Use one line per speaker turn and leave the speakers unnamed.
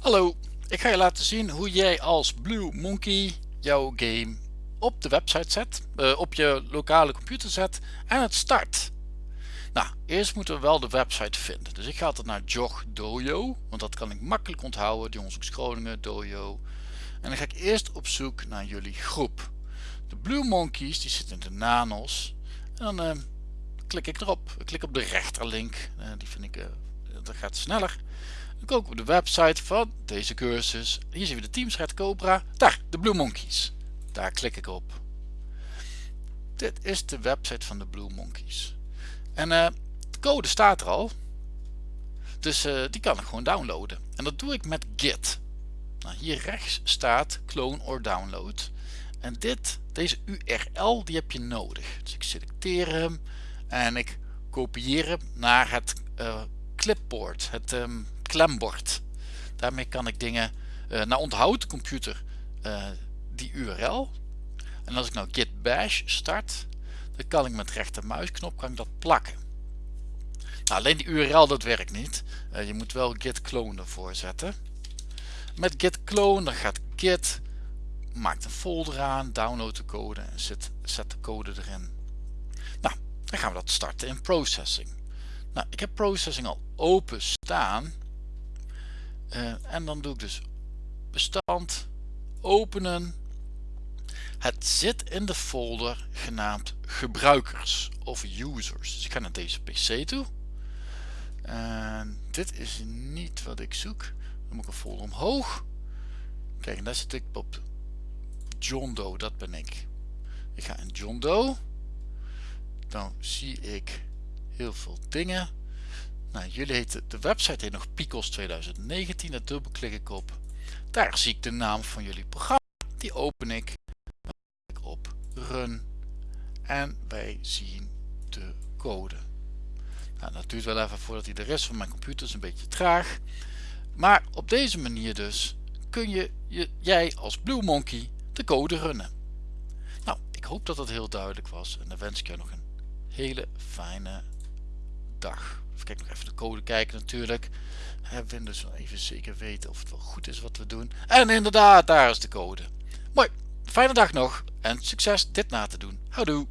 Hallo, ik ga je laten zien hoe jij als Blue Monkey jouw game op de website zet, uh, op je lokale computer zet en het start. Nou, eerst moeten we wel de website vinden. Dus ik ga altijd naar Jog Dojo, want dat kan ik makkelijk onthouden, die Onderzoeks Groningen, Dojo. En dan ga ik eerst op zoek naar jullie groep. De Blue Monkeys, die zitten in de nanos. En dan uh, klik ik erop. Ik klik op de rechterlink, uh, die vind ik, dat gaat sneller. Dan kom ik op de website van deze cursus. Hier zien we de Teamsred Cobra. Daar, de Blue Monkeys. Daar klik ik op. Dit is de website van de Blue Monkeys. En uh, de code staat er al. Dus uh, die kan ik gewoon downloaden. En dat doe ik met Git. Nou, hier rechts staat clone or download. En dit, deze URL, die heb je nodig. Dus ik selecteer hem en ik kopieer hem naar het uh, clipboard, het um, klembord. Daarmee kan ik dingen, uh, nou onthoudt de computer uh, die URL. En als ik nou git bash start, dan kan ik met rechtermuisknop kan ik dat plakken. Nou, alleen die URL dat werkt niet. Uh, je moet wel git clone ervoor zetten. Met git clone dan gaat git, maakt een folder aan, download de code en zet, zet de code erin. Nou, dan gaan we dat starten in processing. Nou, ik heb processing al open staan. Uh, en dan doe ik dus bestand openen. Het zit in de folder genaamd gebruikers of users. Dus ik ga naar deze pc toe. En dit is niet wat ik zoek. Dan moet ik een folder omhoog. Kijk, en daar zit ik op John Doe, dat ben ik. Ik ga in John Doe. Dan zie ik heel veel dingen. Nou, jullie heten, de website heet nog Picos 2019. Daar dubbelklik ik op. Daar zie ik de naam van jullie programma. Die open ik. Dan klik ik op Run. En wij zien de code. Nou, dat duurt wel even voordat hij er is, van mijn computer is een beetje traag. Maar op deze manier dus kun je, je jij als Blue Monkey de code runnen. Nou, ik hoop dat dat heel duidelijk was en dan wens ik jou nog een hele fijne dag. Even kijk nog even de code kijken natuurlijk. We dus even zeker weten of het wel goed is wat we doen. En inderdaad, daar is de code. Mooi, fijne dag nog en succes dit na te doen. Houdoe!